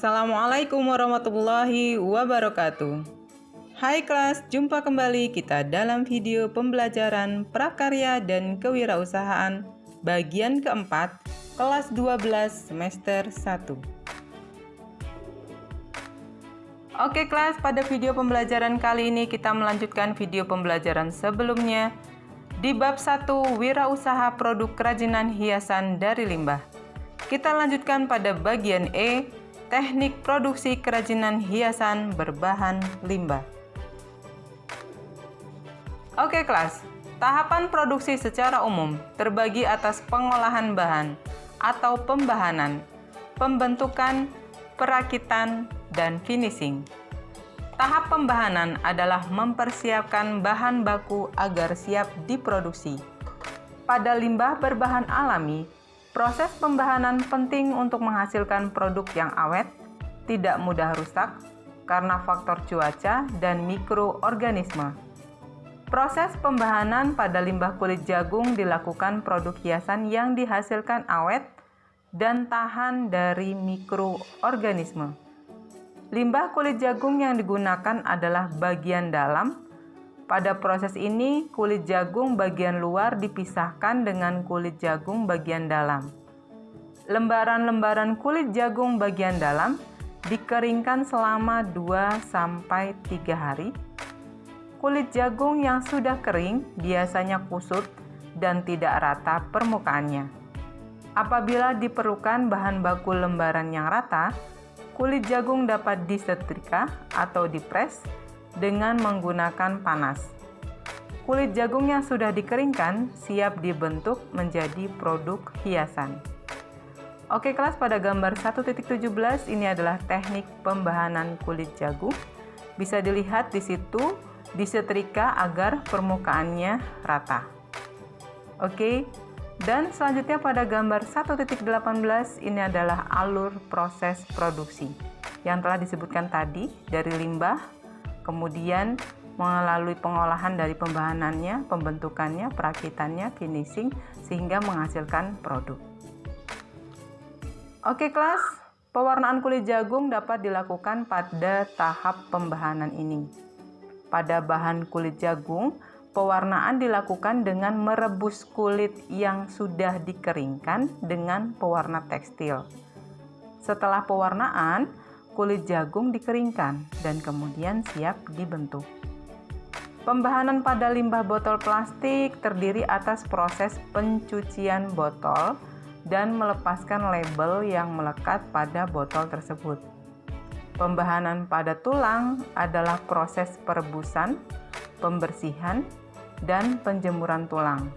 Assalamualaikum warahmatullahi wabarakatuh Hai kelas, jumpa kembali kita dalam video pembelajaran prakarya dan kewirausahaan bagian keempat kelas 12 semester 1 Oke kelas, pada video pembelajaran kali ini kita melanjutkan video pembelajaran sebelumnya di bab 1 Wirausaha Produk Kerajinan Hiasan dari Limbah. Kita lanjutkan pada bagian E, teknik produksi kerajinan hiasan berbahan limbah. Oke kelas, tahapan produksi secara umum terbagi atas pengolahan bahan atau pembahanan, pembentukan, perakitan, dan finishing. Tahap pembahanan adalah mempersiapkan bahan baku agar siap diproduksi. Pada limbah berbahan alami, Proses pembahanan penting untuk menghasilkan produk yang awet, tidak mudah rusak karena faktor cuaca dan mikroorganisme. Proses pembahanan pada limbah kulit jagung dilakukan produk hiasan yang dihasilkan awet dan tahan dari mikroorganisme. Limbah kulit jagung yang digunakan adalah bagian dalam pada proses ini, kulit jagung bagian luar dipisahkan dengan kulit jagung bagian dalam. Lembaran-lembaran kulit jagung bagian dalam dikeringkan selama 2-3 hari. Kulit jagung yang sudah kering biasanya kusut dan tidak rata permukaannya. Apabila diperlukan bahan baku lembaran yang rata, kulit jagung dapat disetrika atau dipres dengan menggunakan panas. Kulit jagung yang sudah dikeringkan siap dibentuk menjadi produk hiasan. Oke kelas pada gambar 1.17 ini adalah teknik pembahanan kulit jagung. Bisa dilihat di situ disetrika agar permukaannya rata. Oke, dan selanjutnya pada gambar 1.18 ini adalah alur proses produksi yang telah disebutkan tadi dari limbah kemudian melalui pengolahan dari pembahanannya, pembentukannya, perakitannya, finishing, sehingga menghasilkan produk. Oke kelas, pewarnaan kulit jagung dapat dilakukan pada tahap pembahanan ini. Pada bahan kulit jagung, pewarnaan dilakukan dengan merebus kulit yang sudah dikeringkan dengan pewarna tekstil. Setelah pewarnaan, kulit jagung dikeringkan dan kemudian siap dibentuk. Pembahanan pada limbah botol plastik terdiri atas proses pencucian botol dan melepaskan label yang melekat pada botol tersebut. Pembahanan pada tulang adalah proses perebusan, pembersihan, dan penjemuran tulang,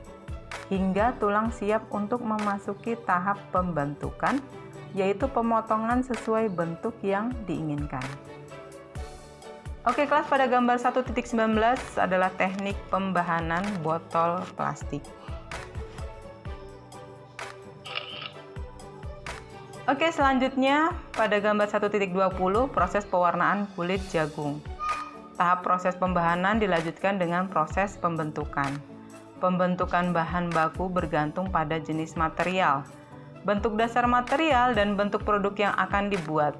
hingga tulang siap untuk memasuki tahap pembentukan yaitu pemotongan sesuai bentuk yang diinginkan. Oke, kelas pada gambar 1.19 adalah teknik pembahanan botol plastik. Oke, selanjutnya pada gambar 1.20 proses pewarnaan kulit jagung. Tahap proses pembahanan dilanjutkan dengan proses pembentukan. Pembentukan bahan baku bergantung pada jenis material bentuk dasar material, dan bentuk produk yang akan dibuat.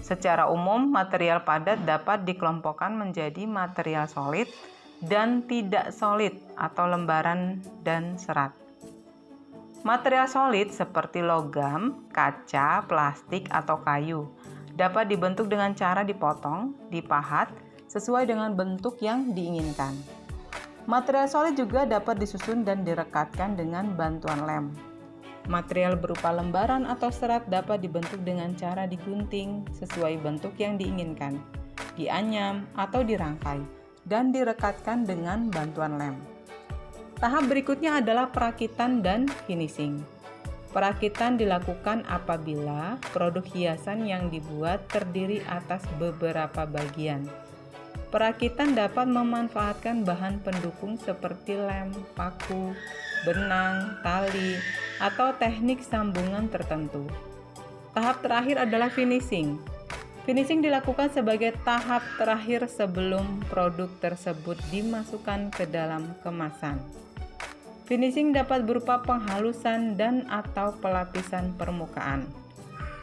Secara umum, material padat dapat dikelompokkan menjadi material solid dan tidak solid atau lembaran dan serat. Material solid seperti logam, kaca, plastik, atau kayu dapat dibentuk dengan cara dipotong, dipahat, sesuai dengan bentuk yang diinginkan. Material solid juga dapat disusun dan direkatkan dengan bantuan lem. Material berupa lembaran atau serat dapat dibentuk dengan cara digunting sesuai bentuk yang diinginkan, dianyam atau dirangkai, dan direkatkan dengan bantuan lem. Tahap berikutnya adalah perakitan dan finishing. Perakitan dilakukan apabila produk hiasan yang dibuat terdiri atas beberapa bagian. Perakitan dapat memanfaatkan bahan pendukung seperti lem, paku, benang, tali, atau teknik sambungan tertentu. Tahap terakhir adalah finishing. Finishing dilakukan sebagai tahap terakhir sebelum produk tersebut dimasukkan ke dalam kemasan. Finishing dapat berupa penghalusan dan atau pelapisan permukaan.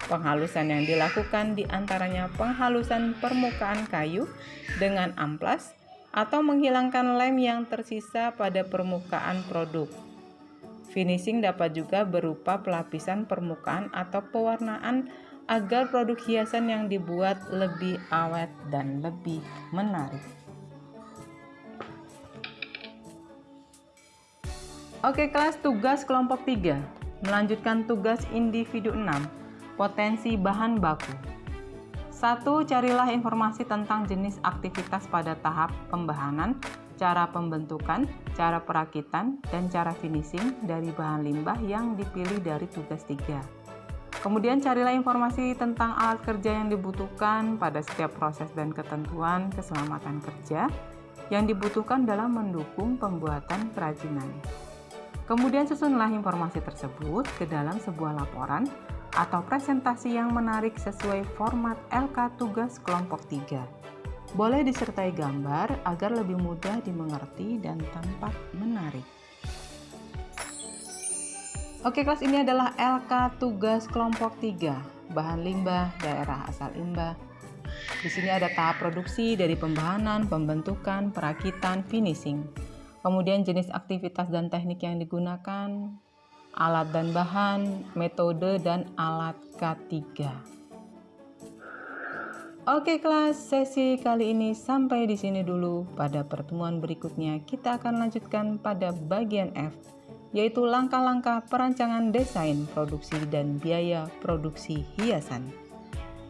Penghalusan yang dilakukan di antaranya penghalusan permukaan kayu dengan amplas atau menghilangkan lem yang tersisa pada permukaan produk. Finishing dapat juga berupa pelapisan permukaan atau pewarnaan agar produk hiasan yang dibuat lebih awet dan lebih menarik. Oke, kelas tugas kelompok 3. Melanjutkan tugas individu 6 Potensi bahan baku. Satu, carilah informasi tentang jenis aktivitas pada tahap pembahanan, cara pembentukan, cara perakitan, dan cara finishing dari bahan limbah yang dipilih dari tugas 3. Kemudian carilah informasi tentang alat kerja yang dibutuhkan pada setiap proses dan ketentuan keselamatan kerja yang dibutuhkan dalam mendukung pembuatan kerajinan. Kemudian susunlah informasi tersebut ke dalam sebuah laporan atau presentasi yang menarik sesuai format LK tugas kelompok 3. Boleh disertai gambar agar lebih mudah dimengerti dan tampak menarik. Oke, kelas ini adalah LK tugas kelompok 3, bahan limbah, daerah asal limbah. Di sini ada tahap produksi dari pembahanan, pembentukan, perakitan, finishing. Kemudian jenis aktivitas dan teknik yang digunakan, alat dan bahan, metode, dan alat K3. Oke kelas, sesi kali ini sampai di sini dulu. Pada pertemuan berikutnya kita akan lanjutkan pada bagian F, yaitu langkah-langkah perancangan desain, produksi, dan biaya produksi hiasan.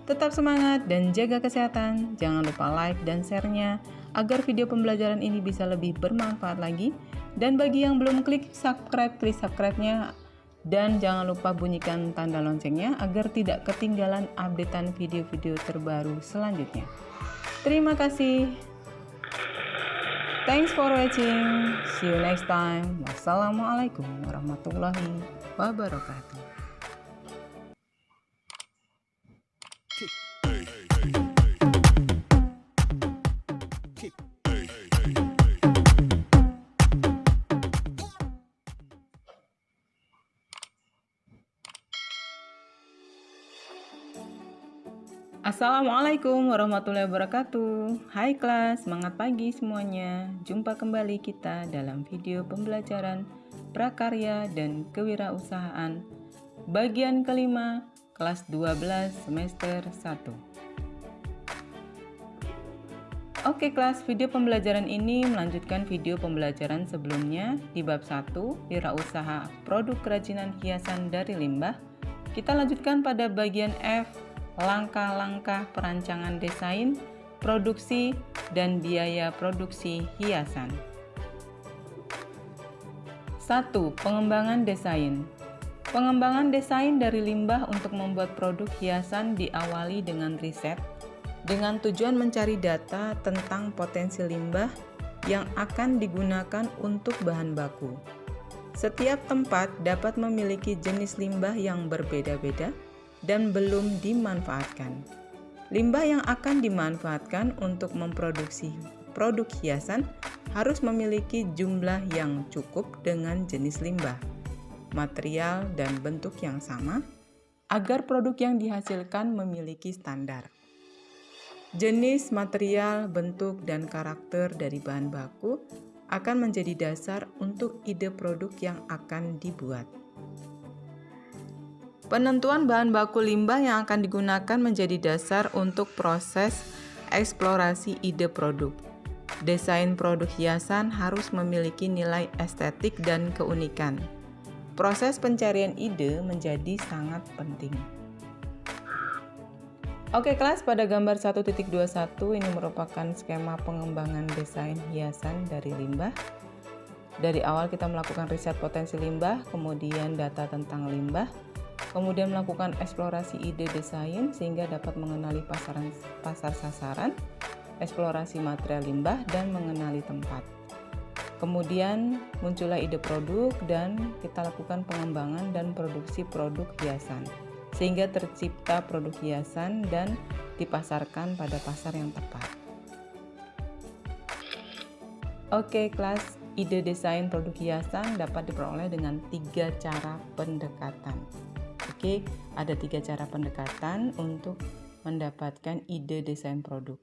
Tetap semangat dan jaga kesehatan. Jangan lupa like dan share-nya agar video pembelajaran ini bisa lebih bermanfaat lagi dan bagi yang belum klik subscribe, klik subscribe-nya dan jangan lupa bunyikan tanda loncengnya agar tidak ketinggalan updatean video-video terbaru selanjutnya. Terima kasih. Thanks for watching. See you next time. Wassalamualaikum warahmatullahi wabarakatuh. Assalamualaikum warahmatullahi wabarakatuh. Hai kelas, semangat pagi semuanya. Jumpa kembali kita dalam video pembelajaran Prakarya dan Kewirausahaan Bagian kelima, kelas 12 semester 1 Oke kelas, video pembelajaran ini melanjutkan video pembelajaran sebelumnya di bab 1, Wirausaha Produk Kerajinan Hiasan dari Limbah. Kita lanjutkan pada bagian F, langkah-langkah perancangan desain, produksi, dan biaya produksi hiasan. 1. Pengembangan desain Pengembangan desain dari limbah untuk membuat produk hiasan diawali dengan riset dengan tujuan mencari data tentang potensi limbah yang akan digunakan untuk bahan baku. Setiap tempat dapat memiliki jenis limbah yang berbeda-beda, dan belum dimanfaatkan. Limbah yang akan dimanfaatkan untuk memproduksi produk hiasan harus memiliki jumlah yang cukup dengan jenis limbah, material, dan bentuk yang sama agar produk yang dihasilkan memiliki standar. Jenis, material, bentuk, dan karakter dari bahan baku akan menjadi dasar untuk ide produk yang akan dibuat. Penentuan bahan baku limbah yang akan digunakan menjadi dasar untuk proses eksplorasi ide produk. Desain produk hiasan harus memiliki nilai estetik dan keunikan. Proses pencarian ide menjadi sangat penting. Oke kelas, pada gambar 1.21 ini merupakan skema pengembangan desain hiasan dari limbah. Dari awal kita melakukan riset potensi limbah, kemudian data tentang limbah, kemudian melakukan eksplorasi ide desain sehingga dapat mengenali pasaran, pasar sasaran, eksplorasi material limbah, dan mengenali tempat. Kemudian muncullah ide produk dan kita lakukan pengembangan dan produksi produk hiasan sehingga tercipta produk hiasan dan dipasarkan pada pasar yang tepat. Oke, kelas ide desain produk hiasan dapat diperoleh dengan tiga cara pendekatan. Oke, ada tiga cara pendekatan untuk mendapatkan ide desain produk.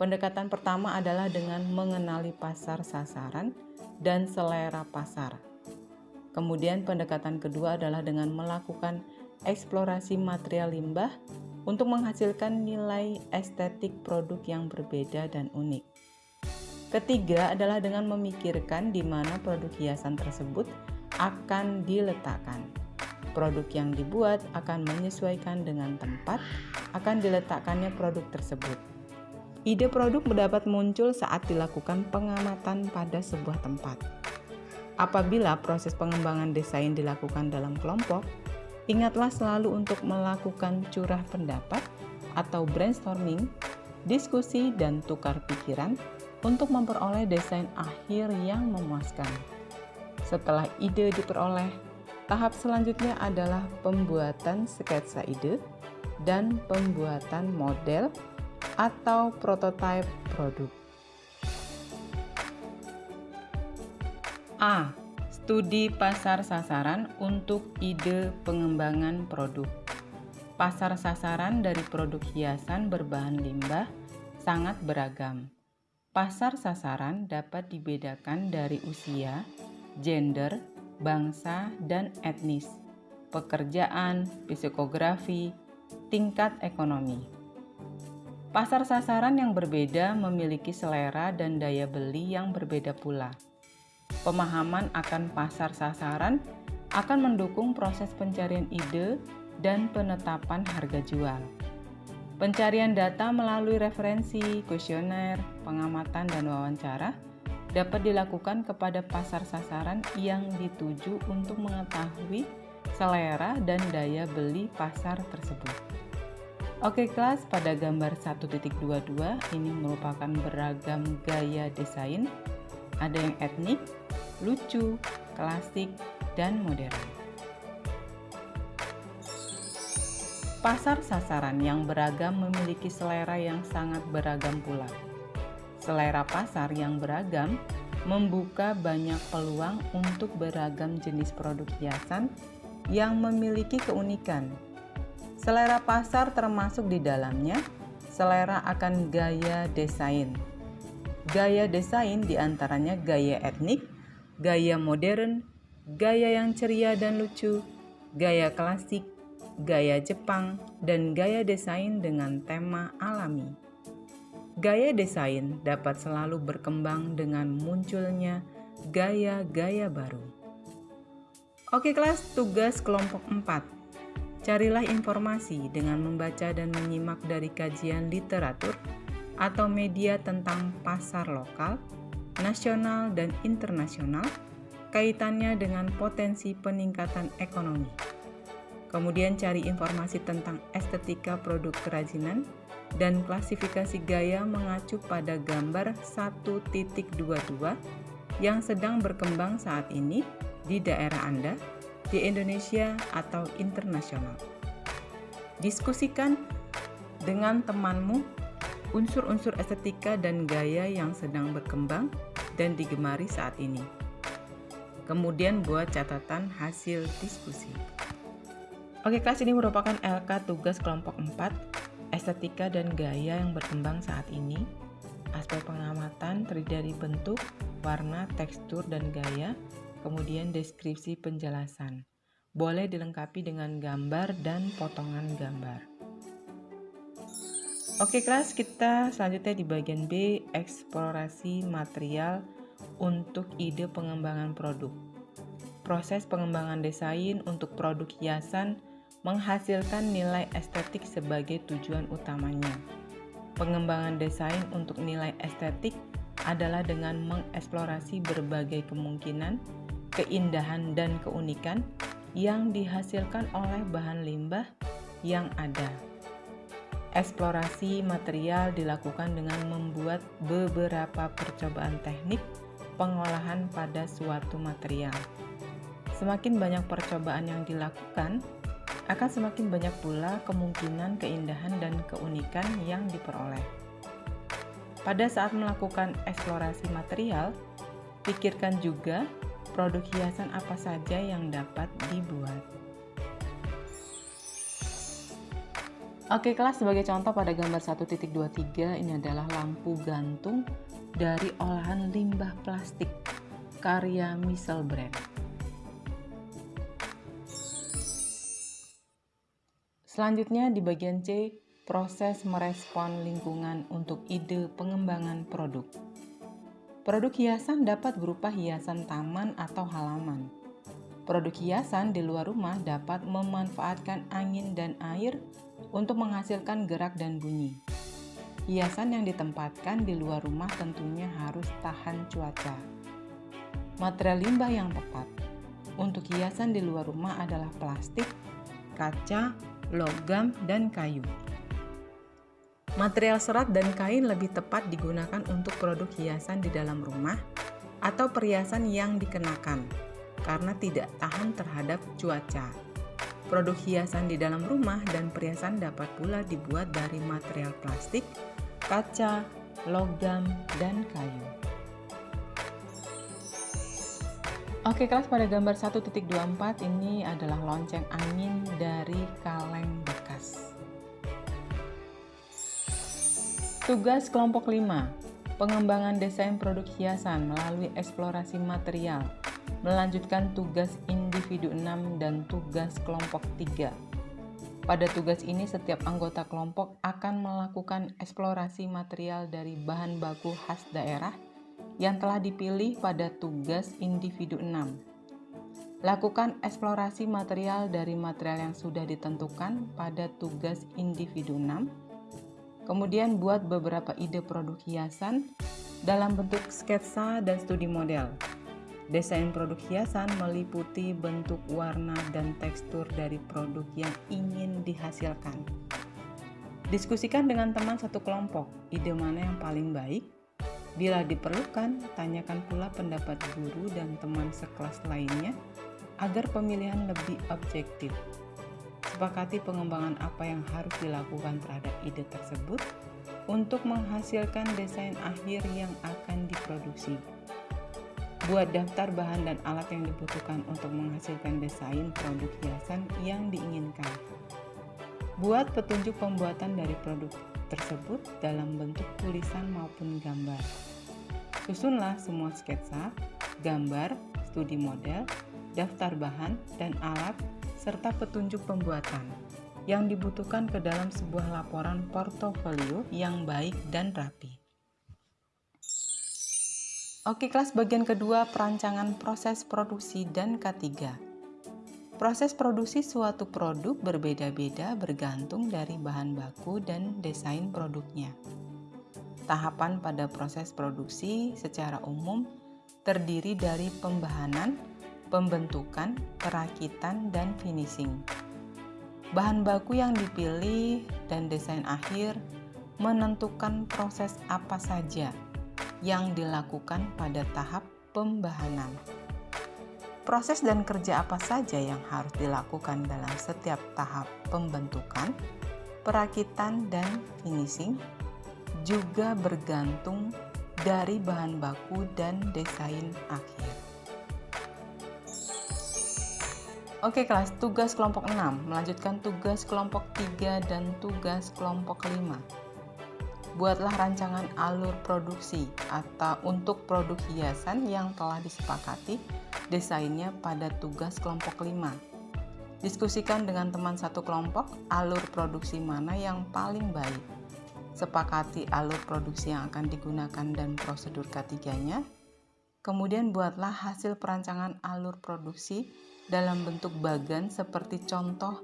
Pendekatan pertama adalah dengan mengenali pasar sasaran dan selera pasar. Kemudian pendekatan kedua adalah dengan melakukan eksplorasi material limbah untuk menghasilkan nilai estetik produk yang berbeda dan unik. Ketiga adalah dengan memikirkan di mana produk hiasan tersebut akan diletakkan. Produk yang dibuat akan menyesuaikan dengan tempat akan diletakkannya produk tersebut. Ide produk mendapat muncul saat dilakukan pengamatan pada sebuah tempat. Apabila proses pengembangan desain dilakukan dalam kelompok, ingatlah selalu untuk melakukan curah pendapat atau brainstorming, diskusi, dan tukar pikiran untuk memperoleh desain akhir yang memuaskan. Setelah ide diperoleh, tahap selanjutnya adalah pembuatan sketsa ide dan pembuatan model atau prototipe produk. A. Studi pasar sasaran untuk ide pengembangan produk. Pasar sasaran dari produk hiasan berbahan limbah sangat beragam. Pasar sasaran dapat dibedakan dari usia, gender, bangsa, dan etnis, pekerjaan, psikografi, tingkat ekonomi. Pasar sasaran yang berbeda memiliki selera dan daya beli yang berbeda pula. Pemahaman akan pasar sasaran akan mendukung proses pencarian ide dan penetapan harga jual. Pencarian data melalui referensi, kuesioner, pengamatan, dan wawancara dapat dilakukan kepada pasar sasaran yang dituju untuk mengetahui selera dan daya beli pasar tersebut. Oke kelas, pada gambar 1.22 ini merupakan beragam gaya desain. Ada yang etnik, lucu, klasik, dan modern. Pasar sasaran yang beragam memiliki selera yang sangat beragam pula. Selera pasar yang beragam membuka banyak peluang untuk beragam jenis produk hiasan yang memiliki keunikan. Selera pasar termasuk di dalamnya selera akan gaya desain. Gaya desain di antaranya gaya etnik, gaya modern, gaya yang ceria dan lucu, gaya klasik, gaya Jepang, dan gaya desain dengan tema alami. Gaya desain dapat selalu berkembang dengan munculnya gaya-gaya baru. Oke kelas, tugas kelompok 4. Carilah informasi dengan membaca dan menyimak dari kajian literatur atau media tentang pasar lokal, nasional, dan internasional, kaitannya dengan potensi peningkatan ekonomi. Kemudian cari informasi tentang estetika produk kerajinan, dan klasifikasi gaya mengacu pada gambar 1.22 yang sedang berkembang saat ini di daerah Anda, di Indonesia atau internasional. Diskusikan dengan temanmu unsur-unsur estetika dan gaya yang sedang berkembang dan digemari saat ini. Kemudian buat catatan hasil diskusi. Oke, kelas ini merupakan LK tugas kelompok 4 estetika dan gaya yang berkembang saat ini. Aspek pengamatan terdiri dari bentuk, warna, tekstur, dan gaya, kemudian deskripsi penjelasan. Boleh dilengkapi dengan gambar dan potongan gambar. Oke kelas, kita selanjutnya di bagian B, eksplorasi material untuk ide pengembangan produk. Proses pengembangan desain untuk produk hiasan menghasilkan nilai estetik sebagai tujuan utamanya. Pengembangan desain untuk nilai estetik adalah dengan mengeksplorasi berbagai kemungkinan, keindahan, dan keunikan yang dihasilkan oleh bahan limbah yang ada. Eksplorasi material dilakukan dengan membuat beberapa percobaan teknik pengolahan pada suatu material. Semakin banyak percobaan yang dilakukan, akan semakin banyak pula kemungkinan keindahan dan keunikan yang diperoleh. Pada saat melakukan eksplorasi material, pikirkan juga produk hiasan apa saja yang dapat dibuat. Oke kelas sebagai contoh pada gambar 1.23 ini adalah lampu gantung dari olahan limbah plastik karya Misel Selanjutnya di bagian C, proses merespon lingkungan untuk ide pengembangan produk. Produk hiasan dapat berupa hiasan taman atau halaman. Produk hiasan di luar rumah dapat memanfaatkan angin dan air untuk menghasilkan gerak dan bunyi. Hiasan yang ditempatkan di luar rumah tentunya harus tahan cuaca. Material limbah yang tepat untuk hiasan di luar rumah adalah plastik, kaca, logam, dan kayu. Material serat dan kain lebih tepat digunakan untuk produk hiasan di dalam rumah atau perhiasan yang dikenakan karena tidak tahan terhadap cuaca. Produk hiasan di dalam rumah dan perhiasan dapat pula dibuat dari material plastik, kaca, logam, dan kayu. Oke kelas pada gambar 1.24 ini adalah lonceng angin dari kaleng bekas. Tugas kelompok 5 Pengembangan desain produk hiasan melalui eksplorasi material melanjutkan tugas individu 6 dan tugas kelompok 3. Pada tugas ini setiap anggota kelompok akan melakukan eksplorasi material dari bahan baku khas daerah yang telah dipilih pada tugas individu 6. Lakukan eksplorasi material dari material yang sudah ditentukan pada tugas individu 6. Kemudian buat beberapa ide produk hiasan dalam bentuk sketsa dan studi model. Desain produk hiasan meliputi bentuk warna dan tekstur dari produk yang ingin dihasilkan. Diskusikan dengan teman satu kelompok, ide mana yang paling baik. Bila diperlukan, tanyakan pula pendapat guru dan teman sekelas lainnya agar pemilihan lebih objektif. Sepakati pengembangan apa yang harus dilakukan terhadap ide tersebut untuk menghasilkan desain akhir yang akan diproduksi. Buat daftar bahan dan alat yang dibutuhkan untuk menghasilkan desain produk hiasan yang diinginkan. Buat petunjuk pembuatan dari produk tersebut dalam bentuk tulisan maupun gambar. Susunlah semua sketsa, gambar, studi model, daftar bahan dan alat, serta petunjuk pembuatan yang dibutuhkan ke dalam sebuah laporan portofolio yang baik dan rapi. Oke, kelas bagian kedua perancangan proses produksi dan K3. Proses produksi suatu produk berbeda-beda bergantung dari bahan baku dan desain produknya. Tahapan pada proses produksi secara umum terdiri dari pembahanan, pembentukan, perakitan, dan finishing. Bahan baku yang dipilih dan desain akhir menentukan proses apa saja yang dilakukan pada tahap pembahanan. Proses dan kerja apa saja yang harus dilakukan dalam setiap tahap pembentukan, perakitan, dan finishing juga bergantung dari bahan baku dan desain akhir. Oke kelas, tugas kelompok 6 melanjutkan tugas kelompok 3 dan tugas kelompok 5 buatlah rancangan alur produksi atau untuk produk hiasan yang telah disepakati desainnya pada tugas kelompok 5. Diskusikan dengan teman satu kelompok alur produksi mana yang paling baik. Sepakati alur produksi yang akan digunakan dan prosedur ketiganya. Kemudian buatlah hasil perancangan alur produksi dalam bentuk bagan seperti contoh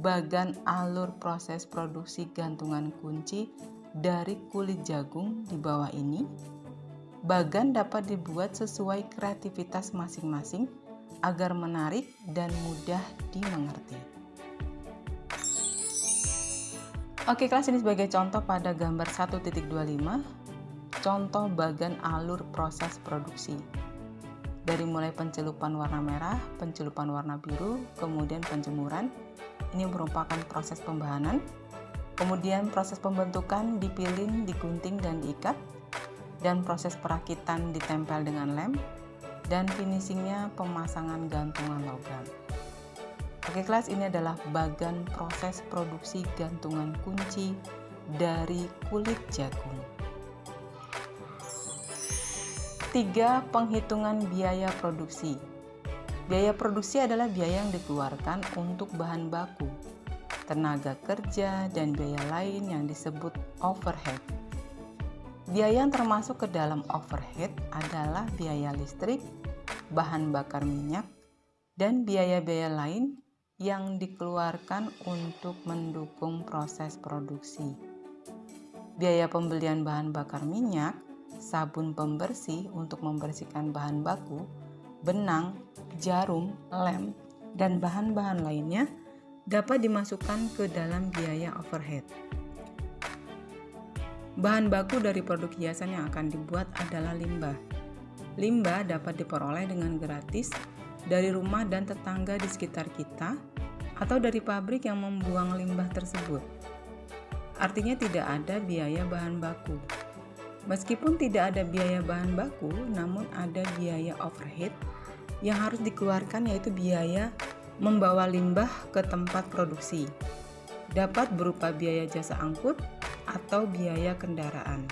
bagan alur proses produksi gantungan kunci dari kulit jagung di bawah ini, bagan dapat dibuat sesuai kreativitas masing-masing agar menarik dan mudah dimengerti. Oke, kelas ini sebagai contoh pada gambar 1.25, contoh bagan alur proses produksi. Dari mulai pencelupan warna merah, pencelupan warna biru, kemudian penjemuran, ini merupakan proses pembahanan, Kemudian proses pembentukan dipilih, digunting, dan diikat. Dan proses perakitan ditempel dengan lem. Dan finishingnya pemasangan gantungan logam. Oke kelas ini adalah bagan proses produksi gantungan kunci dari kulit jagung. Tiga penghitungan biaya produksi. Biaya produksi adalah biaya yang dikeluarkan untuk bahan baku, tenaga kerja, dan biaya lain yang disebut overhead. Biaya yang termasuk ke dalam overhead adalah biaya listrik, bahan bakar minyak, dan biaya-biaya lain yang dikeluarkan untuk mendukung proses produksi. Biaya pembelian bahan bakar minyak, sabun pembersih untuk membersihkan bahan baku, benang, jarum, lem, dan bahan-bahan lainnya dapat dimasukkan ke dalam biaya overhead. Bahan baku dari produk hiasan yang akan dibuat adalah limbah. Limbah dapat diperoleh dengan gratis dari rumah dan tetangga di sekitar kita atau dari pabrik yang membuang limbah tersebut. Artinya tidak ada biaya bahan baku. Meskipun tidak ada biaya bahan baku, namun ada biaya overhead yang harus dikeluarkan yaitu biaya membawa limbah ke tempat produksi. Dapat berupa biaya jasa angkut atau biaya kendaraan.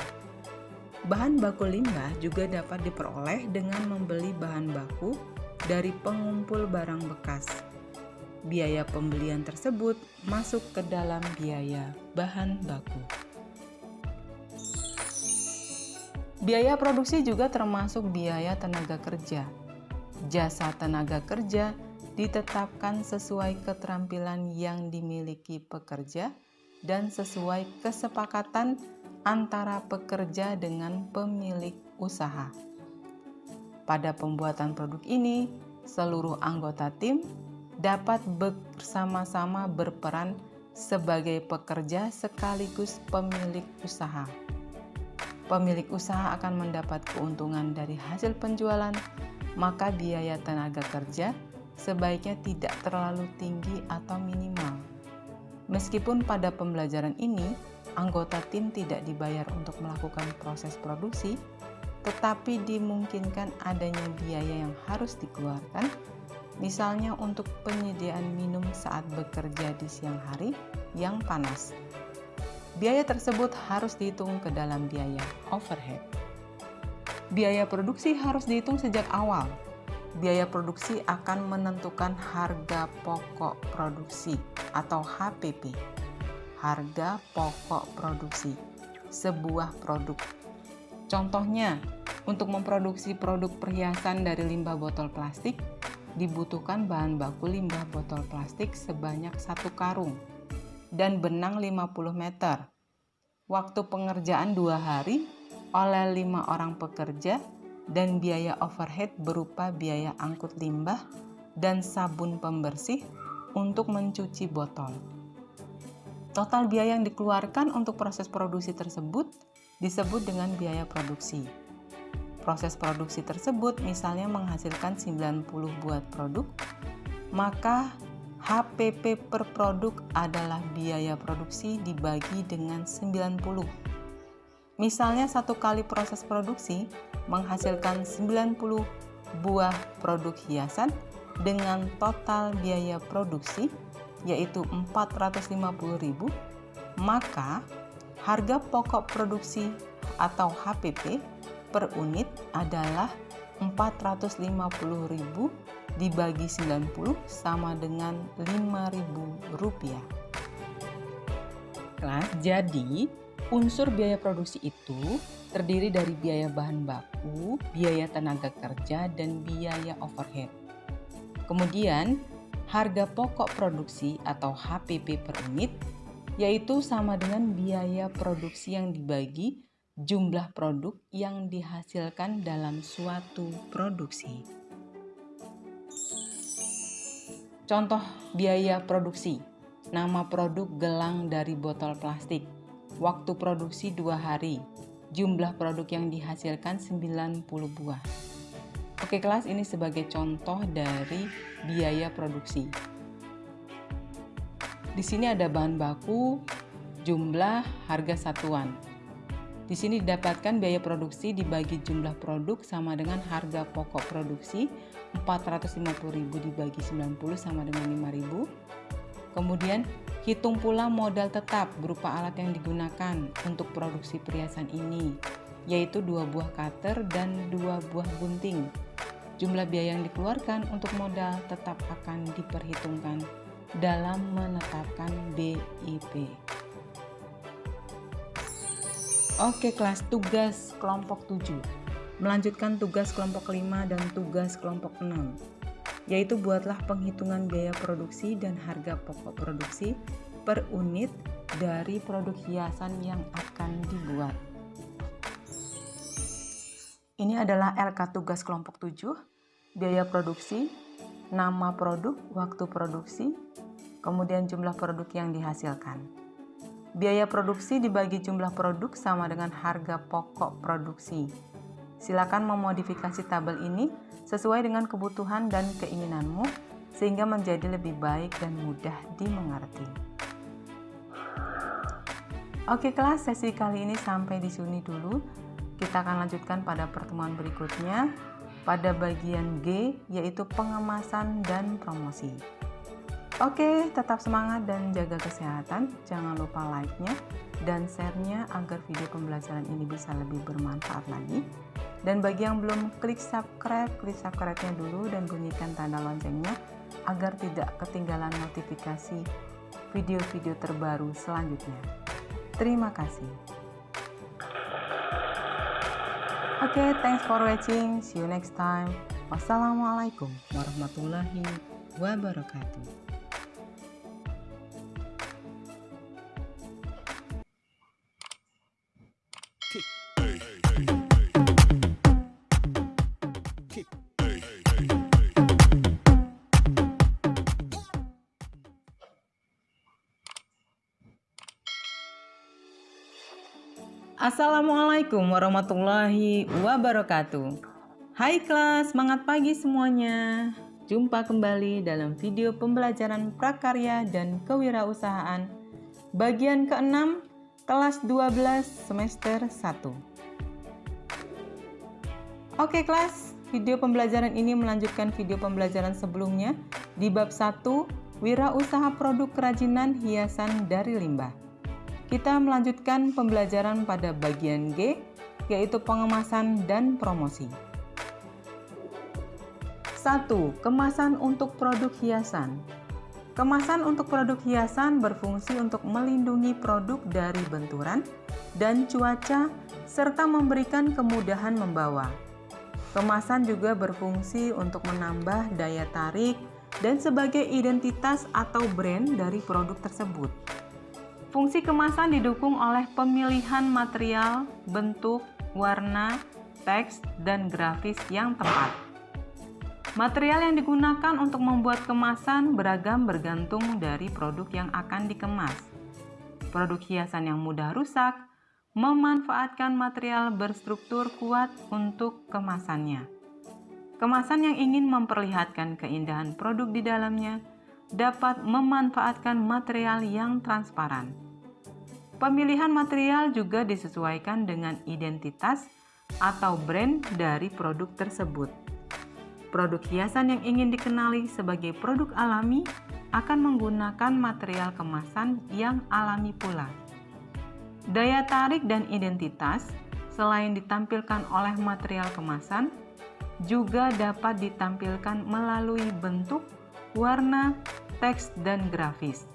Bahan baku limbah juga dapat diperoleh dengan membeli bahan baku dari pengumpul barang bekas biaya pembelian tersebut masuk ke dalam biaya bahan baku. Biaya produksi juga termasuk biaya tenaga kerja. Jasa tenaga kerja ditetapkan sesuai keterampilan yang dimiliki pekerja dan sesuai kesepakatan antara pekerja dengan pemilik usaha. Pada pembuatan produk ini, seluruh anggota tim dapat bersama-sama berperan sebagai pekerja sekaligus pemilik usaha. Pemilik usaha akan mendapat keuntungan dari hasil penjualan, maka biaya tenaga kerja sebaiknya tidak terlalu tinggi atau minimal. Meskipun pada pembelajaran ini, anggota tim tidak dibayar untuk melakukan proses produksi, tetapi dimungkinkan adanya biaya yang harus dikeluarkan misalnya untuk penyediaan minum saat bekerja di siang hari yang panas. Biaya tersebut harus dihitung ke dalam biaya overhead. Biaya produksi harus dihitung sejak awal. Biaya produksi akan menentukan harga pokok produksi atau HPP. Harga pokok produksi sebuah produk. Contohnya, untuk memproduksi produk perhiasan dari limbah botol plastik, dibutuhkan bahan baku limbah botol plastik sebanyak satu karung dan benang 50 meter. Waktu pengerjaan dua hari oleh lima orang pekerja dan biaya overhead berupa biaya angkut limbah dan sabun pembersih untuk mencuci botol. Total biaya yang dikeluarkan untuk proses produksi tersebut disebut dengan biaya produksi. Proses produksi tersebut misalnya menghasilkan 90 buah produk, maka HPP per produk adalah biaya produksi dibagi dengan 90. Misalnya satu kali proses produksi menghasilkan 90 buah produk hiasan dengan total biaya produksi yaitu 450.000, maka harga pokok produksi atau HPP per unit adalah 450.000 dibagi 90 sama dengan 5.000 rupiah. Nah, jadi unsur biaya produksi itu terdiri dari biaya bahan baku, biaya tenaga kerja, dan biaya overhead. Kemudian, harga pokok produksi atau HPP per unit yaitu sama dengan biaya produksi yang dibagi jumlah produk yang dihasilkan dalam suatu produksi. Contoh biaya produksi. Nama produk gelang dari botol plastik. Waktu produksi dua hari. Jumlah produk yang dihasilkan 90 buah. Oke kelas ini sebagai contoh dari biaya produksi. Di sini ada bahan baku, jumlah, harga satuan. Di sini didapatkan biaya produksi dibagi jumlah produk sama dengan harga pokok produksi 450.000 dibagi 90 sama dengan 5.000. Kemudian hitung pula modal tetap berupa alat yang digunakan untuk produksi perhiasan ini, yaitu dua buah cutter dan dua buah gunting. Jumlah biaya yang dikeluarkan untuk modal tetap akan diperhitungkan dalam menetapkan BIP. Oke kelas tugas kelompok 7 Melanjutkan tugas kelompok 5 dan tugas kelompok 6 Yaitu buatlah penghitungan biaya produksi dan harga pokok produksi per unit dari produk hiasan yang akan dibuat Ini adalah LK tugas kelompok 7 Biaya produksi, nama produk, waktu produksi, kemudian jumlah produk yang dihasilkan. Biaya produksi dibagi jumlah produk sama dengan harga pokok produksi. Silakan memodifikasi tabel ini sesuai dengan kebutuhan dan keinginanmu sehingga menjadi lebih baik dan mudah dimengerti. Oke kelas, sesi kali ini sampai di sini dulu. Kita akan lanjutkan pada pertemuan berikutnya pada bagian G yaitu pengemasan dan promosi. Oke, tetap semangat dan jaga kesehatan. Jangan lupa like-nya dan share-nya agar video pembelajaran ini bisa lebih bermanfaat lagi. Dan bagi yang belum klik subscribe, klik subscribe-nya dulu dan bunyikan tanda loncengnya agar tidak ketinggalan notifikasi video-video terbaru selanjutnya. Terima kasih. Oke, okay, thanks for watching. See you next time. Wassalamualaikum warahmatullahi wabarakatuh. Assalamualaikum warahmatullahi wabarakatuh. Hai kelas, semangat pagi semuanya. Jumpa kembali dalam video pembelajaran prakarya dan kewirausahaan. Bagian ke-6, kelas 12 semester 1 Oke kelas, video pembelajaran ini melanjutkan video pembelajaran sebelumnya Di bab 1, wirausaha produk kerajinan hiasan dari limbah kita melanjutkan pembelajaran pada bagian G, yaitu pengemasan dan promosi. 1. Kemasan untuk produk hiasan Kemasan untuk produk hiasan berfungsi untuk melindungi produk dari benturan dan cuaca, serta memberikan kemudahan membawa. Kemasan juga berfungsi untuk menambah daya tarik dan sebagai identitas atau brand dari produk tersebut. Fungsi kemasan didukung oleh pemilihan material, bentuk, warna, teks, dan grafis yang tepat. Material yang digunakan untuk membuat kemasan beragam bergantung dari produk yang akan dikemas. Produk hiasan yang mudah rusak memanfaatkan material berstruktur kuat untuk kemasannya. Kemasan yang ingin memperlihatkan keindahan produk di dalamnya dapat memanfaatkan material yang transparan. Pemilihan material juga disesuaikan dengan identitas atau brand dari produk tersebut. Produk hiasan yang ingin dikenali sebagai produk alami akan menggunakan material kemasan yang alami pula. Daya tarik dan identitas selain ditampilkan oleh material kemasan, juga dapat ditampilkan melalui bentuk warna, teks, dan grafis.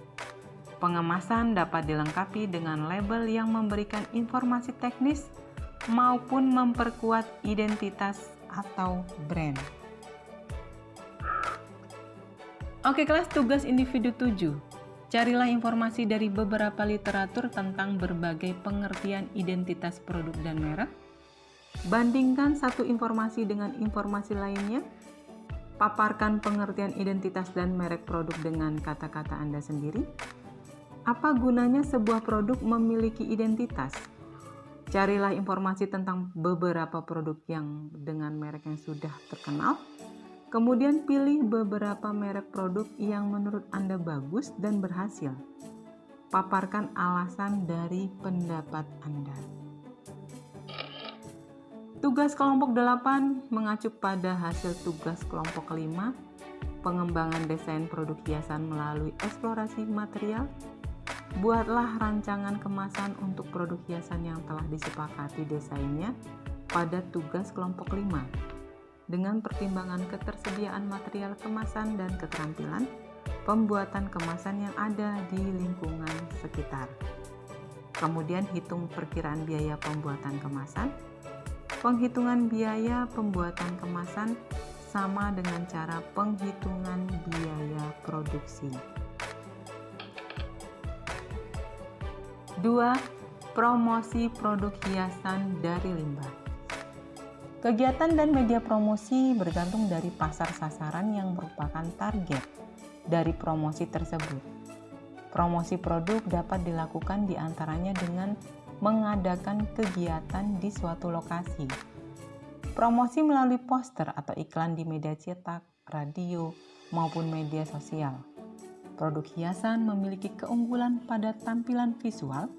Pengemasan dapat dilengkapi dengan label yang memberikan informasi teknis maupun memperkuat identitas atau brand. Oke kelas tugas individu 7. Carilah informasi dari beberapa literatur tentang berbagai pengertian identitas produk dan merek. Bandingkan satu informasi dengan informasi lainnya Paparkan pengertian identitas dan merek produk dengan kata-kata Anda sendiri. Apa gunanya sebuah produk memiliki identitas? Carilah informasi tentang beberapa produk yang dengan merek yang sudah terkenal. Kemudian pilih beberapa merek produk yang menurut Anda bagus dan berhasil. Paparkan alasan dari pendapat Anda. Tugas kelompok 8 mengacu pada hasil tugas kelompok 5, pengembangan desain produk hiasan melalui eksplorasi material. Buatlah rancangan kemasan untuk produk hiasan yang telah disepakati desainnya pada tugas kelompok 5 dengan pertimbangan ketersediaan material kemasan dan keterampilan pembuatan kemasan yang ada di lingkungan sekitar. Kemudian hitung perkiraan biaya pembuatan kemasan. Penghitungan biaya pembuatan kemasan sama dengan cara penghitungan biaya produksi. 2. Promosi produk hiasan dari limbah. Kegiatan dan media promosi bergantung dari pasar sasaran yang merupakan target dari promosi tersebut. Promosi produk dapat dilakukan di antaranya dengan mengadakan kegiatan di suatu lokasi. Promosi melalui poster atau iklan di media cetak, radio, maupun media sosial. Produk hiasan memiliki keunggulan pada tampilan visual,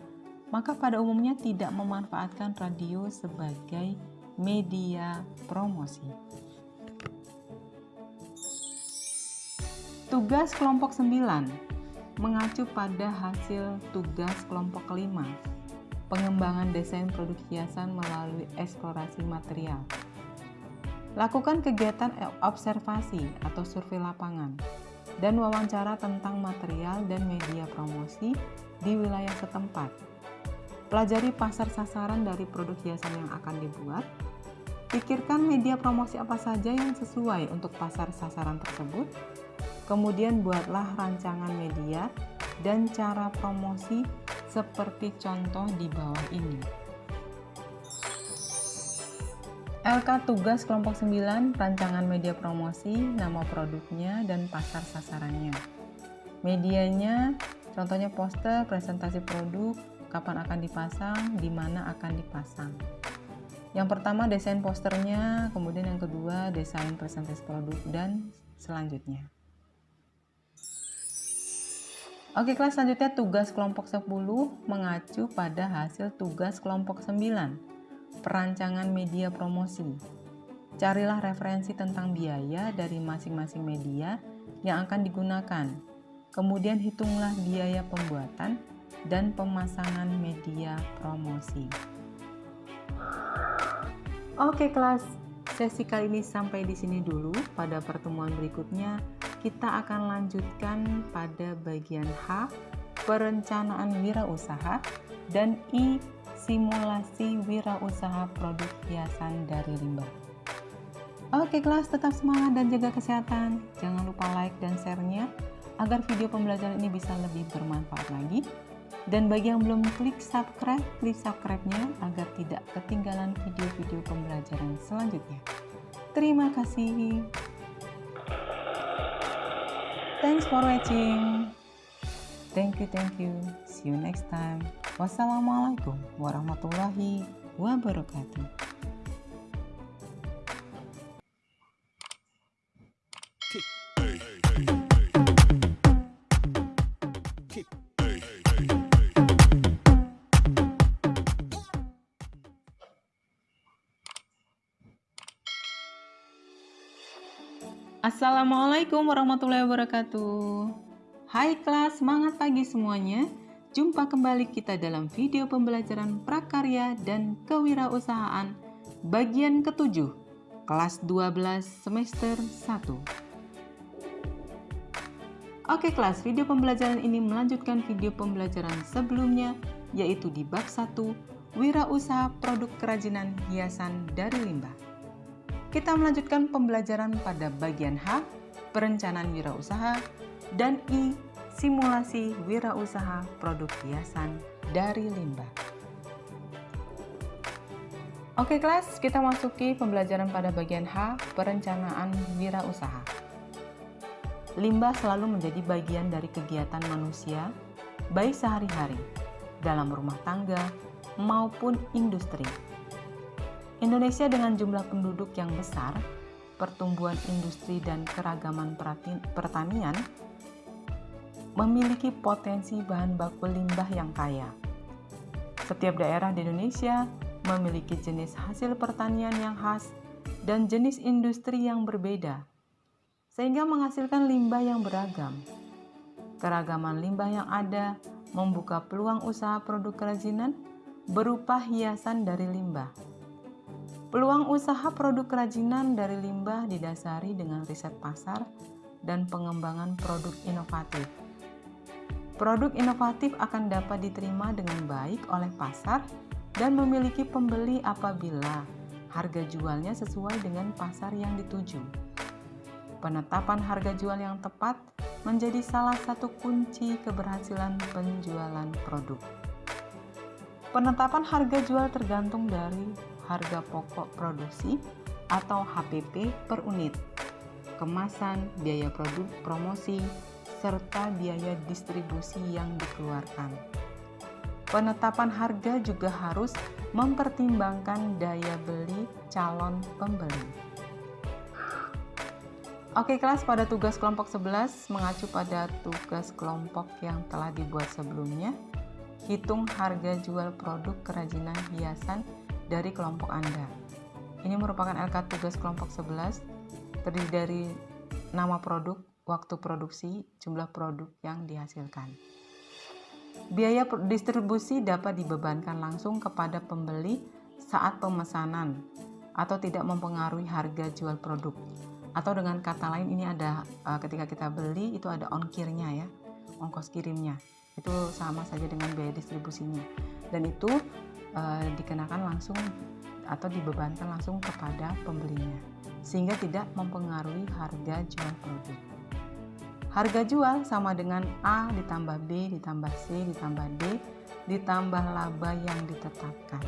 maka pada umumnya tidak memanfaatkan radio sebagai media promosi. Tugas kelompok 9 mengacu pada hasil tugas kelompok 5 pengembangan desain produk hiasan melalui eksplorasi material. Lakukan kegiatan observasi atau survei lapangan dan wawancara tentang material dan media promosi di wilayah setempat Pelajari pasar sasaran dari produk hiasan yang akan dibuat. Pikirkan media promosi apa saja yang sesuai untuk pasar sasaran tersebut. Kemudian buatlah rancangan media dan cara promosi seperti contoh di bawah ini. LK tugas kelompok 9, rancangan media promosi, nama produknya, dan pasar sasarannya. Medianya, contohnya poster, presentasi produk, kapan akan dipasang, di mana akan dipasang. Yang pertama desain posternya, kemudian yang kedua desain presentasi produk dan selanjutnya. Oke kelas selanjutnya tugas kelompok 10 mengacu pada hasil tugas kelompok 9 perancangan media promosi. Carilah referensi tentang biaya dari masing-masing media yang akan digunakan. Kemudian hitunglah biaya pembuatan, dan pemasangan media promosi. Oke kelas, sesi kali ini sampai di sini dulu. Pada pertemuan berikutnya kita akan lanjutkan pada bagian H, perencanaan wirausaha dan I, simulasi wirausaha produk hiasan dari limbah. Oke kelas, tetap semangat dan jaga kesehatan. Jangan lupa like dan share-nya agar video pembelajaran ini bisa lebih bermanfaat lagi. Dan bagi yang belum klik subscribe, klik subscribe-nya agar tidak ketinggalan video-video pembelajaran selanjutnya. Terima kasih. Thanks for watching. Thank you, thank you. See you next time. Wassalamualaikum warahmatullahi wabarakatuh. Assalamualaikum warahmatullahi wabarakatuh. Hai kelas, semangat pagi semuanya. Jumpa kembali kita dalam video pembelajaran prakarya dan kewirausahaan bagian ketujuh kelas 12 semester 1 Oke kelas, video pembelajaran ini melanjutkan video pembelajaran sebelumnya yaitu di bab 1 Wirausaha Produk Kerajinan Hiasan dari Limbah kita melanjutkan pembelajaran pada bagian H, perencanaan wirausaha, dan I, simulasi wirausaha produk hiasan dari limbah. Oke kelas, kita masuki pembelajaran pada bagian H, perencanaan wirausaha. Limbah selalu menjadi bagian dari kegiatan manusia, baik sehari-hari, dalam rumah tangga, maupun industri Indonesia dengan jumlah penduduk yang besar, pertumbuhan industri dan keragaman pertanian memiliki potensi bahan baku limbah yang kaya. Setiap daerah di Indonesia memiliki jenis hasil pertanian yang khas dan jenis industri yang berbeda, sehingga menghasilkan limbah yang beragam. Keragaman limbah yang ada membuka peluang usaha produk kerajinan berupa hiasan dari limbah. Peluang usaha produk kerajinan dari limbah didasari dengan riset pasar dan pengembangan produk inovatif. Produk inovatif akan dapat diterima dengan baik oleh pasar dan memiliki pembeli apabila harga jualnya sesuai dengan pasar yang dituju. Penetapan harga jual yang tepat menjadi salah satu kunci keberhasilan penjualan produk. Penetapan harga jual tergantung dari harga pokok produksi atau HPP per unit, kemasan, biaya produk, promosi, serta biaya distribusi yang dikeluarkan. Penetapan harga juga harus mempertimbangkan daya beli calon pembeli. Oke kelas pada tugas kelompok 11 mengacu pada tugas kelompok yang telah dibuat sebelumnya. Hitung harga jual produk kerajinan hiasan dari kelompok Anda. Ini merupakan LK tugas kelompok 11 terdiri dari nama produk, waktu produksi, jumlah produk yang dihasilkan. Biaya distribusi dapat dibebankan langsung kepada pembeli saat pemesanan atau tidak mempengaruhi harga jual produk. Atau dengan kata lain ini ada uh, ketika kita beli itu ada ongkirnya ya, ongkos kirimnya. Itu sama saja dengan biaya distribusinya. Dan itu uh, dikenakan langsung atau dibebankan langsung kepada pembelinya sehingga tidak mempengaruhi harga jual produk. Harga jual sama dengan A ditambah B ditambah C ditambah D ditambah laba yang ditetapkan.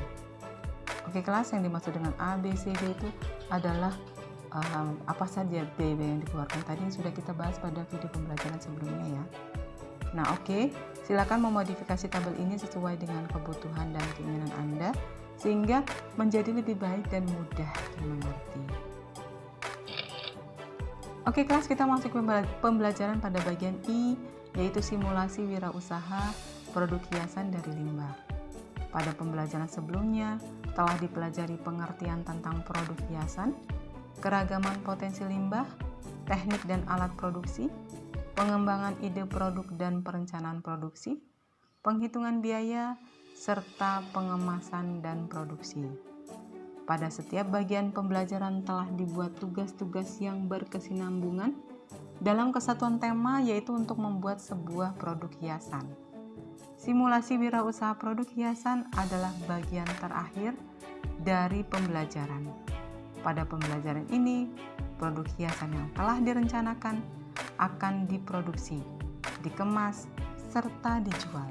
Oke kelas yang dimaksud dengan A, B, C, D itu adalah um, apa saja B yang dikeluarkan tadi yang sudah kita bahas pada video pembelajaran sebelumnya ya. Nah oke, okay. silakan memodifikasi tabel ini sesuai dengan kebutuhan dan keinginan Anda sehingga menjadi lebih baik dan mudah dimengerti. Oke kelas kita masuk pembelajaran pada bagian I yaitu simulasi wirausaha produk hiasan dari limbah. Pada pembelajaran sebelumnya telah dipelajari pengertian tentang produk hiasan, keragaman potensi limbah, teknik dan alat produksi, pengembangan ide produk dan perencanaan produksi, penghitungan biaya, serta pengemasan dan produksi. Pada setiap bagian pembelajaran telah dibuat tugas-tugas yang berkesinambungan dalam kesatuan tema yaitu untuk membuat sebuah produk hiasan. Simulasi wirausaha produk hiasan adalah bagian terakhir dari pembelajaran. Pada pembelajaran ini, produk hiasan yang telah direncanakan akan diproduksi, dikemas, serta dijual.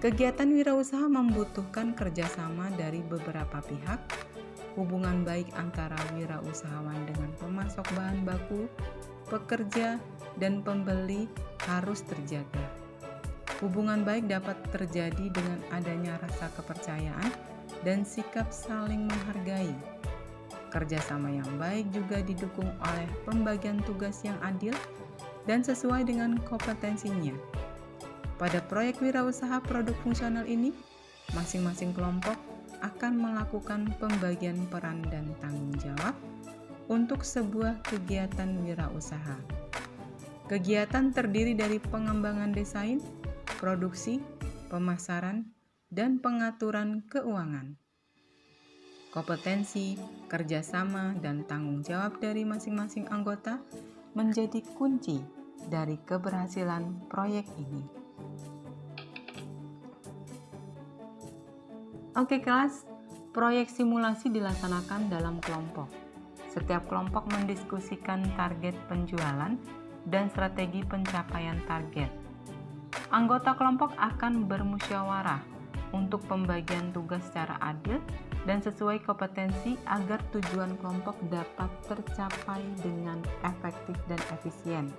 Kegiatan wirausaha membutuhkan kerjasama dari beberapa pihak, hubungan baik antara wirausahawan dengan pemasok bahan baku, pekerja, dan pembeli harus terjaga. Hubungan baik dapat terjadi dengan adanya rasa kepercayaan dan sikap saling menghargai. Kerjasama yang baik juga didukung oleh pembagian tugas yang adil dan sesuai dengan kompetensinya pada proyek wirausaha produk fungsional ini, masing-masing kelompok akan melakukan pembagian peran dan tanggung jawab untuk sebuah kegiatan wirausaha. Kegiatan terdiri dari pengembangan desain, produksi, pemasaran, dan pengaturan keuangan. Kompetensi, kerjasama, dan tanggung jawab dari masing-masing anggota menjadi kunci dari keberhasilan proyek ini. Oke kelas, proyek simulasi dilaksanakan dalam kelompok. Setiap kelompok mendiskusikan target penjualan dan strategi pencapaian target. Anggota kelompok akan bermusyawarah untuk pembagian tugas secara adil dan sesuai kompetensi agar tujuan kelompok dapat tercapai dengan efektif dan efisien.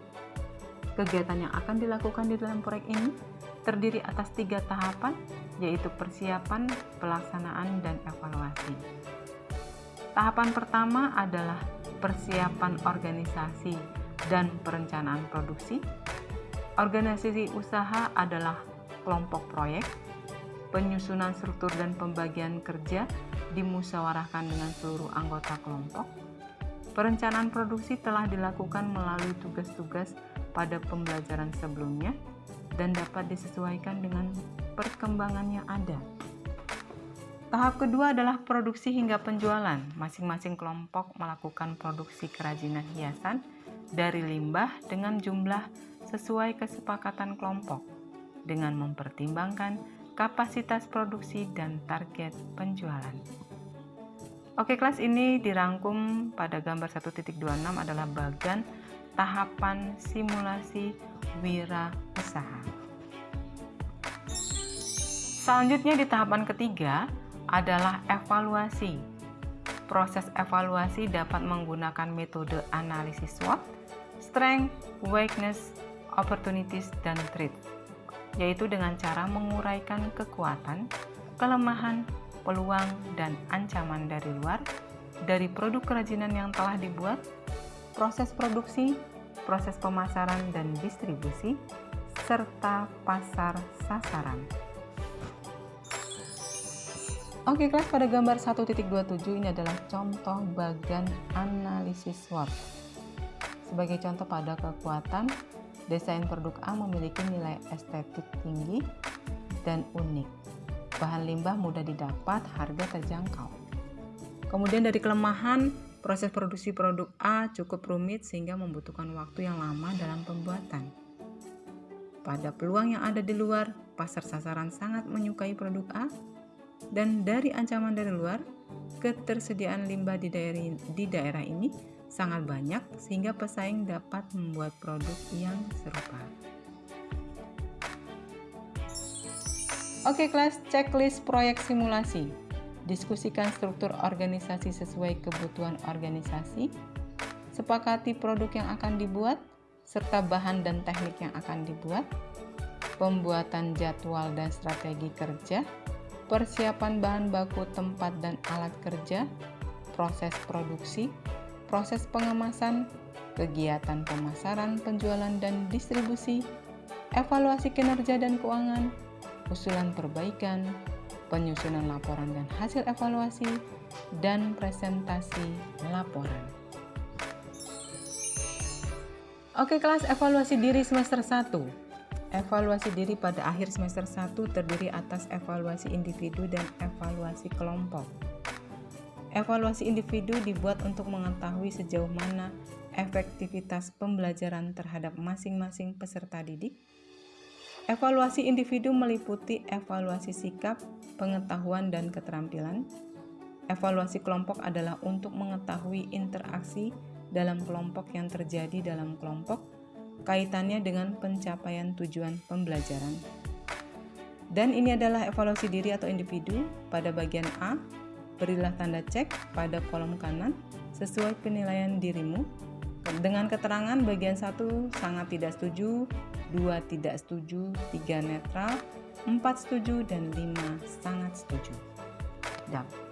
Kegiatan yang akan dilakukan di dalam proyek ini terdiri atas tiga tahapan, yaitu persiapan, pelaksanaan, dan evaluasi. Tahapan pertama adalah persiapan organisasi dan perencanaan produksi. Organisasi usaha adalah kelompok proyek. Penyusunan struktur dan pembagian kerja dimusyawarahkan dengan seluruh anggota kelompok. Perencanaan produksi telah dilakukan melalui tugas-tugas pada pembelajaran sebelumnya dan dapat disesuaikan dengan perkembangan yang ada. Tahap kedua adalah produksi hingga penjualan. Masing-masing kelompok melakukan produksi kerajinan hiasan dari limbah dengan jumlah sesuai kesepakatan kelompok dengan mempertimbangkan kapasitas produksi dan target penjualan. Oke, kelas ini dirangkum pada gambar 1.26 adalah bagian tahapan simulasi wira usaha. Selanjutnya di tahapan ketiga adalah evaluasi. Proses evaluasi dapat menggunakan metode analisis SWOT, strength, weakness, opportunities, dan threats yaitu dengan cara menguraikan kekuatan, kelemahan, peluang, dan ancaman dari luar dari produk kerajinan yang telah dibuat, proses produksi, proses pemasaran dan distribusi, serta pasar sasaran. Oke kelas pada gambar 1.27 ini adalah contoh bagian analisis SWOT. Sebagai contoh pada kekuatan, Desain produk A memiliki nilai estetik tinggi dan unik. Bahan limbah mudah didapat, harga terjangkau. Kemudian dari kelemahan, proses produksi produk A cukup rumit sehingga membutuhkan waktu yang lama dalam pembuatan. Pada peluang yang ada di luar, pasar sasaran sangat menyukai produk A, dan dari ancaman dari luar, ketersediaan limbah di daerah, ini sangat banyak sehingga pesaing dapat membuat produk yang serupa. Oke kelas, checklist proyek simulasi. Diskusikan struktur organisasi sesuai kebutuhan organisasi. Sepakati produk yang akan dibuat, serta bahan dan teknik yang akan dibuat. Pembuatan jadwal dan strategi kerja. Persiapan bahan baku tempat dan alat kerja. Proses produksi, proses pengemasan, kegiatan pemasaran, penjualan dan distribusi, evaluasi kinerja dan keuangan, usulan perbaikan, penyusunan laporan dan hasil evaluasi, dan presentasi laporan. Oke kelas evaluasi diri semester 1 Evaluasi diri pada akhir semester 1 terdiri atas evaluasi individu dan evaluasi kelompok. Evaluasi individu dibuat untuk mengetahui sejauh mana efektivitas pembelajaran terhadap masing-masing peserta didik. Evaluasi individu meliputi evaluasi sikap, pengetahuan, dan keterampilan. Evaluasi kelompok adalah untuk mengetahui interaksi dalam kelompok yang terjadi dalam kelompok, kaitannya dengan pencapaian tujuan pembelajaran. Dan ini adalah evaluasi diri atau individu pada bagian A Berilah tanda cek pada kolom kanan sesuai penilaian dirimu. Dengan keterangan bagian 1 sangat tidak setuju, 2 tidak setuju, 3 netral, 4 setuju, dan 5 sangat setuju.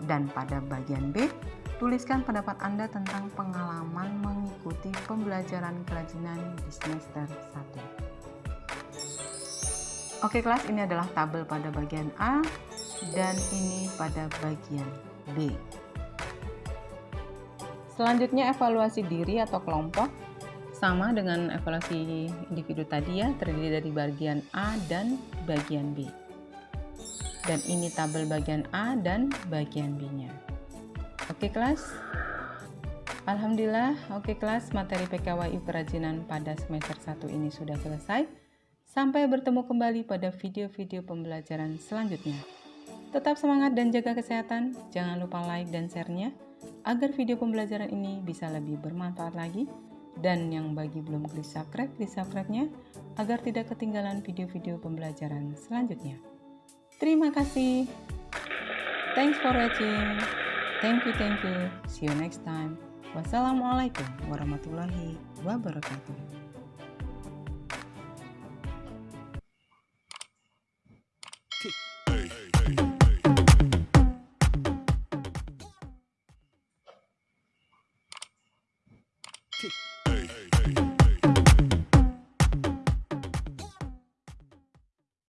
Dan pada bagian B, tuliskan pendapat Anda tentang pengalaman mengikuti pembelajaran kerajinan di semester 1. Oke kelas, ini adalah tabel pada bagian A dan ini pada bagian B. Selanjutnya evaluasi diri atau kelompok sama dengan evaluasi individu tadi ya, terdiri dari bagian A dan bagian B. Dan ini tabel bagian A dan bagian B-nya. Oke kelas? Alhamdulillah, oke kelas materi PKWU kerajinan pada semester 1 ini sudah selesai. Sampai bertemu kembali pada video-video pembelajaran selanjutnya. Tetap semangat dan jaga kesehatan. Jangan lupa like dan share-nya agar video pembelajaran ini bisa lebih bermanfaat lagi. Dan yang bagi belum klik subscribe, klik subscribe-nya agar tidak ketinggalan video-video pembelajaran selanjutnya. Terima kasih. Thanks for watching. Thank you, thank you. See you next time. Wassalamualaikum warahmatullahi wabarakatuh.